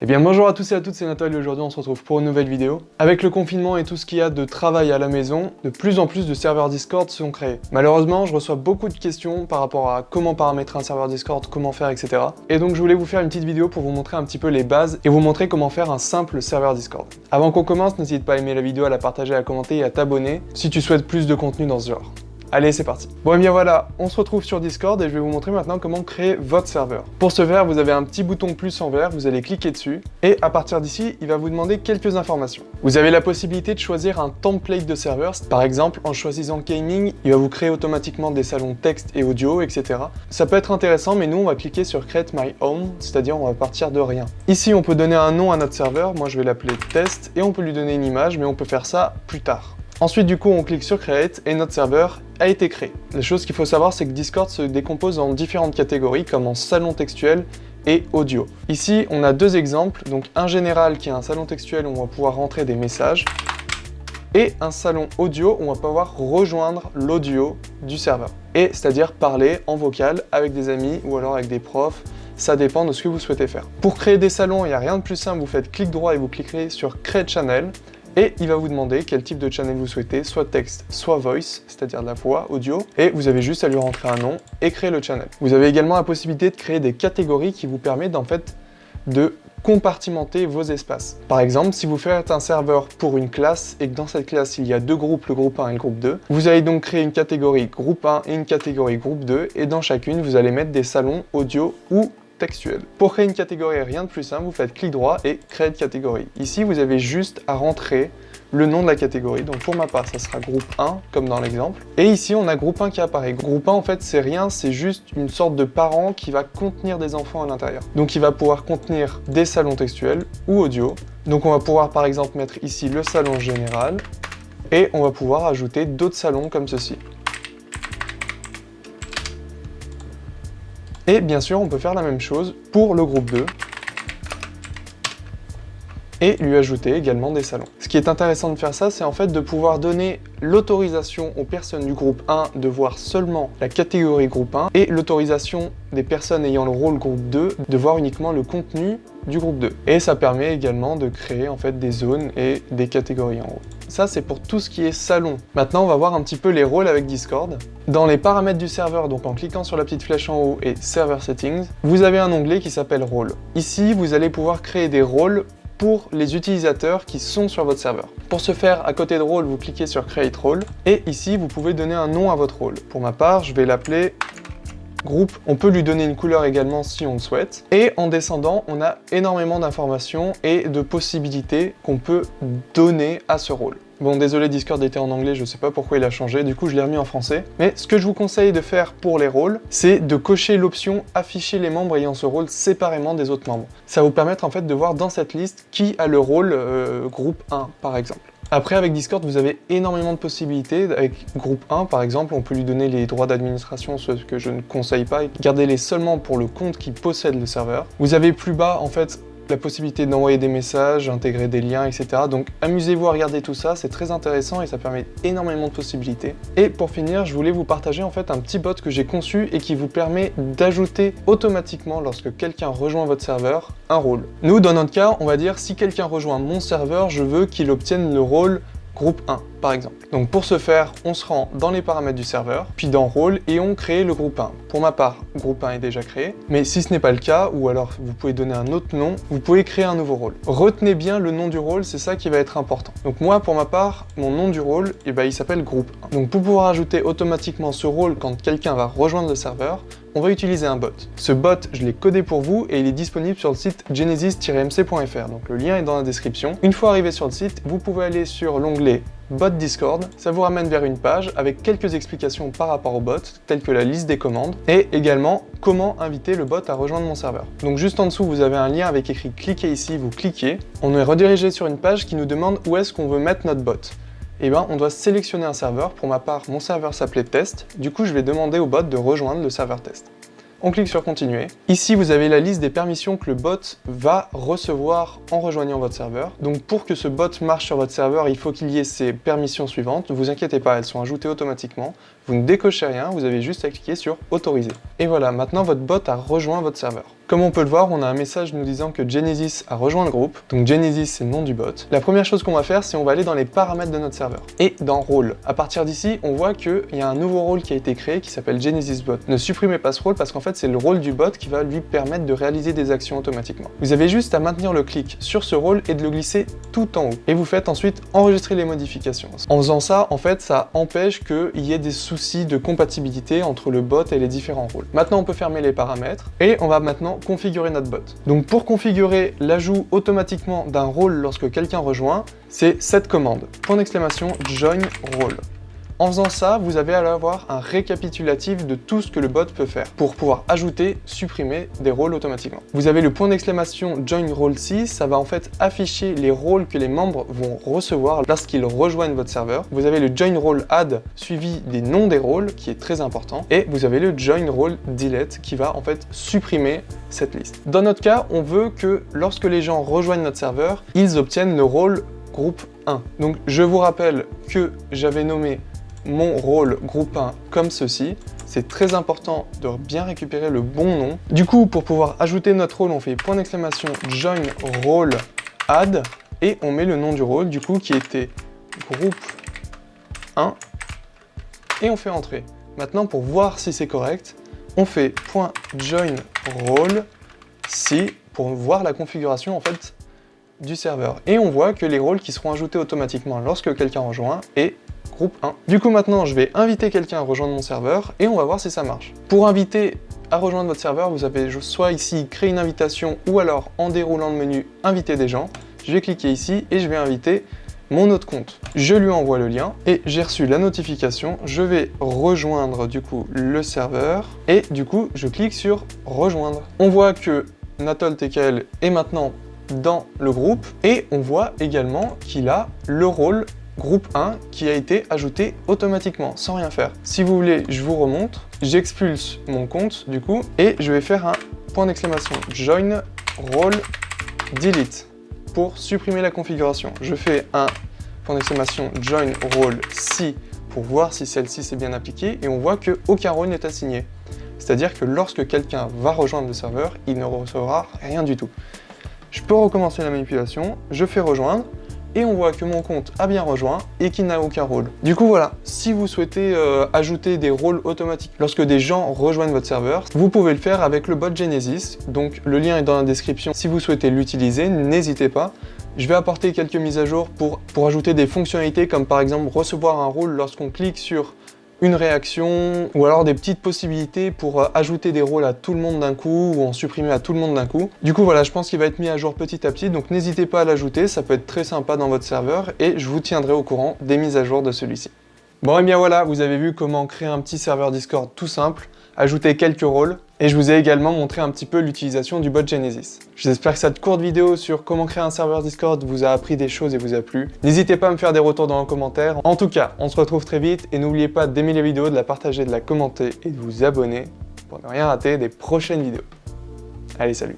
Eh bien bonjour à tous et à toutes, c'est Nathalie aujourd'hui on se retrouve pour une nouvelle vidéo. Avec le confinement et tout ce qu'il y a de travail à la maison, de plus en plus de serveurs Discord sont créés. Malheureusement, je reçois beaucoup de questions par rapport à comment paramétrer un serveur Discord, comment faire, etc. Et donc je voulais vous faire une petite vidéo pour vous montrer un petit peu les bases et vous montrer comment faire un simple serveur Discord. Avant qu'on commence, n'hésite pas à aimer la vidéo, à la partager, à commenter et à t'abonner si tu souhaites plus de contenu dans ce genre. Allez, c'est parti. Bon, et eh bien voilà, on se retrouve sur Discord et je vais vous montrer maintenant comment créer votre serveur. Pour ce faire, vous avez un petit bouton plus en vert, vous allez cliquer dessus et à partir d'ici, il va vous demander quelques informations. Vous avez la possibilité de choisir un template de serveur. Par exemple, en choisissant Gaming, il va vous créer automatiquement des salons texte et audio, etc. Ça peut être intéressant, mais nous, on va cliquer sur Create My Own, c'est-à-dire on va partir de rien. Ici, on peut donner un nom à notre serveur. Moi, je vais l'appeler Test et on peut lui donner une image, mais on peut faire ça plus tard. Ensuite, du coup, on clique sur Create et notre serveur a été créé. La chose qu'il faut savoir, c'est que Discord se décompose en différentes catégories, comme en salon textuel et audio. Ici, on a deux exemples, donc un général qui est un salon textuel où on va pouvoir rentrer des messages, et un salon audio où on va pouvoir rejoindre l'audio du serveur. Et c'est-à-dire parler en vocal avec des amis ou alors avec des profs, ça dépend de ce que vous souhaitez faire. Pour créer des salons, il n'y a rien de plus simple, vous faites clic droit et vous cliquez sur Create Channel et il va vous demander quel type de channel vous souhaitez, soit texte, soit voice, c'est-à-dire la voix, audio, et vous avez juste à lui rentrer un nom et créer le channel. Vous avez également la possibilité de créer des catégories qui vous permettent en fait de compartimenter vos espaces. Par exemple, si vous faites un serveur pour une classe et que dans cette classe il y a deux groupes, le groupe 1 et le groupe 2, vous allez donc créer une catégorie groupe 1 et une catégorie groupe 2 et dans chacune vous allez mettre des salons audio ou Pour créer une catégorie, rien de plus simple, vous faites clic droit et créer de catégorie. Ici, vous avez juste à rentrer le nom de la catégorie. Donc pour ma part, ça sera groupe 1, comme dans l'exemple. Et ici, on a groupe 1 qui apparaît. Groupe 1, en fait, c'est rien, c'est juste une sorte de parent qui va contenir des enfants à l'intérieur. Donc il va pouvoir contenir des salons textuels ou audio. Donc on va pouvoir par exemple mettre ici le salon général et on va pouvoir ajouter d'autres salons comme ceci. Et bien sûr, on peut faire la même chose pour le groupe 2 et lui ajouter également des salons. Ce qui est intéressant de faire ça, c'est en fait de pouvoir donner l'autorisation aux personnes du groupe 1 de voir seulement la catégorie groupe 1 et l'autorisation des personnes ayant le rôle groupe 2 de voir uniquement le contenu du groupe 2. Et ça permet également de créer en fait des zones et des catégories en haut. Ça, c'est pour tout ce qui est salon. Maintenant, on va voir un petit peu les rôles avec Discord. Dans les paramètres du serveur, donc en cliquant sur la petite flèche en haut et Server Settings, vous avez un onglet qui s'appelle Rôle. Ici, vous allez pouvoir créer des rôles pour les utilisateurs qui sont sur votre serveur. Pour ce faire, à côté de rôle, vous cliquez sur Create Role, et ici, vous pouvez donner un nom à votre rôle. Pour ma part, je vais l'appeler groupe. On peut lui donner une couleur également si on le souhaite. Et en descendant, on a énormément d'informations et de possibilités qu'on peut donner à ce rôle. Bon, désolé, Discord était en anglais, je sais pas pourquoi il a changé, du coup je l'ai remis en français. Mais ce que je vous conseille de faire pour les rôles, c'est de cocher l'option « Afficher les membres ayant ce rôle séparément des autres membres ». Ça va vous permettre en fait de voir dans cette liste qui a le rôle euh, groupe 1, par exemple. Après, avec Discord, vous avez énormément de possibilités. Avec groupe 1, par exemple, on peut lui donner les droits d'administration, ce que je ne conseille pas. Gardez-les seulement pour le compte qui possède le serveur. Vous avez plus bas, en fait, la possibilité d'envoyer des messages, intégrer des liens, etc. Donc amusez-vous à regarder tout ça, c'est très intéressant et ça permet énormément de possibilités. Et pour finir, je voulais vous partager en fait un petit bot que j'ai conçu et qui vous permet d'ajouter automatiquement, lorsque quelqu'un rejoint votre serveur, un rôle. Nous, dans notre cas, on va dire si quelqu'un rejoint mon serveur, je veux qu'il obtienne le rôle groupe 1 par exemple. Donc pour ce faire, on se rend dans les paramètres du serveur, puis dans rôle et on crée le groupe 1. Pour ma part, groupe 1 est déjà créé, mais si ce n'est pas le cas, ou alors vous pouvez donner un autre nom, vous pouvez créer un nouveau rôle. Retenez bien le nom du rôle, c'est ça qui va être important. Donc moi, pour ma part, mon nom du rôle, eh ben, il s'appelle groupe 1. Donc pour pouvoir ajouter automatiquement ce rôle quand quelqu'un va rejoindre le serveur, on va utiliser un bot. Ce bot, je l'ai codé pour vous et il est disponible sur le site genesis-mc.fr, donc le lien est dans la description. Une fois arrivé sur le site, vous pouvez aller sur l'onglet bot Discord, ça vous ramène vers une page avec quelques explications par rapport au bot, telles que la liste des commandes, et également comment inviter le bot à rejoindre mon serveur. Donc juste en dessous, vous avez un lien avec écrit « Cliquez ici », vous cliquez, on est redirigé sur une page qui nous demande où est-ce qu'on veut mettre notre bot. Eh bien, on doit sélectionner un serveur. Pour ma part, mon serveur s'appelait test. Du coup, je vais demander au bot de rejoindre le serveur test. On clique sur continuer. Ici, vous avez la liste des permissions que le bot va recevoir en rejoignant votre serveur. Donc pour que ce bot marche sur votre serveur, il faut qu'il y ait ces permissions suivantes. Ne vous inquiétez pas, elles sont ajoutées automatiquement. Vous ne décochez rien, vous avez juste à cliquer sur autoriser. Et voilà, maintenant votre bot a rejoint votre serveur. Comme on peut le voir, on a un message nous disant que Genesis a rejoint le groupe. Donc Genesis, c'est le nom du bot. La première chose qu'on va faire, c'est on va aller dans les paramètres de notre serveur. Et dans rôle. À partir d'ici, on voit qu'il y a un nouveau rôle qui a été créé qui s'appelle Genesis Bot. Ne supprimez pas ce rôle parce qu'en fait, c'est le rôle du bot qui va lui permettre de réaliser des actions automatiquement. Vous avez juste à maintenir le clic sur ce rôle et de le glisser tout en haut. Et vous faites ensuite enregistrer les modifications. En faisant ça, en fait, ça empêche qu'il y ait des soucis de compatibilité entre le bot et les différents rôles. Maintenant, on peut fermer les paramètres et on va maintenant configurer notre bot. Donc pour configurer l'ajout automatiquement d'un rôle lorsque quelqu'un rejoint, c'est cette commande, point d'exclamation join role. En faisant ça, vous allez avoir un récapitulatif de tout ce que le bot peut faire pour pouvoir ajouter, supprimer des rôles automatiquement. Vous avez le point d'exclamation Join Role 6, ça va en fait afficher les rôles que les membres vont recevoir lorsqu'ils rejoignent votre serveur. Vous avez le Join Role Add suivi des noms des rôles qui est très important et vous avez le Join Role Delete qui va en fait supprimer cette liste. Dans notre cas, on veut que lorsque les gens rejoignent notre serveur, ils obtiennent le rôle groupe 1. Donc je vous rappelle que j'avais nommé mon rôle groupe 1 comme ceci. C'est très important de bien récupérer le bon nom. Du coup, pour pouvoir ajouter notre rôle, on fait point d'exclamation join role add et on met le nom du rôle, du coup, qui était groupe 1 et on fait entrer. Maintenant, pour voir si c'est correct, on fait point .join role si pour voir la configuration en fait du serveur. Et on voit que les rôles qui seront ajoutés automatiquement lorsque quelqu'un rejoint est groupe 1. Du coup maintenant je vais inviter quelqu'un à rejoindre mon serveur et on va voir si ça marche. Pour inviter à rejoindre votre serveur, vous avez soit ici créer une invitation ou alors en déroulant le menu inviter des gens. Je vais cliquer ici et je vais inviter mon autre compte. Je lui envoie le lien et j'ai reçu la notification. Je vais rejoindre du coup le serveur et du coup je clique sur rejoindre. On voit que Natol TKL est maintenant dans le groupe et on voit également qu'il a le rôle groupe 1 qui a été ajouté automatiquement, sans rien faire. Si vous voulez, je vous remontre. J'expulse mon compte, du coup, et je vais faire un point d'exclamation join role delete pour supprimer la configuration. Je fais un point d'exclamation join role si pour voir si celle-ci s'est bien appliquée, et on voit qu'aucun rôle n'est assigné. C'est-à-dire que lorsque quelqu'un va rejoindre le serveur, il ne recevra rien du tout. Je peux recommencer la manipulation, je fais rejoindre, et on voit que mon compte a bien rejoint et qu'il n'a aucun rôle. Du coup voilà, si vous souhaitez euh, ajouter des rôles automatiques lorsque des gens rejoignent votre serveur, vous pouvez le faire avec le bot Genesis, donc le lien est dans la description. Si vous souhaitez l'utiliser, n'hésitez pas. Je vais apporter quelques mises à jour pour, pour ajouter des fonctionnalités comme par exemple recevoir un rôle lorsqu'on clique sur une réaction, ou alors des petites possibilités pour euh, ajouter des rôles à tout le monde d'un coup, ou en supprimer à tout le monde d'un coup. Du coup voilà, je pense qu'il va être mis à jour petit à petit, donc n'hésitez pas à l'ajouter, ça peut être très sympa dans votre serveur, et je vous tiendrai au courant des mises à jour de celui-ci. Bon et bien voilà, vous avez vu comment créer un petit serveur Discord tout simple, ajouter quelques rôles, et je vous ai également montré un petit peu l'utilisation du bot Genesis. J'espère que cette courte vidéo sur comment créer un serveur Discord vous a appris des choses et vous a plu. N'hésitez pas à me faire des retours dans les commentaires. En tout cas, on se retrouve très vite et n'oubliez pas d'aimer les vidéos, de la partager, de la commenter et de vous abonner pour ne rien rater des prochaines vidéos. Allez, salut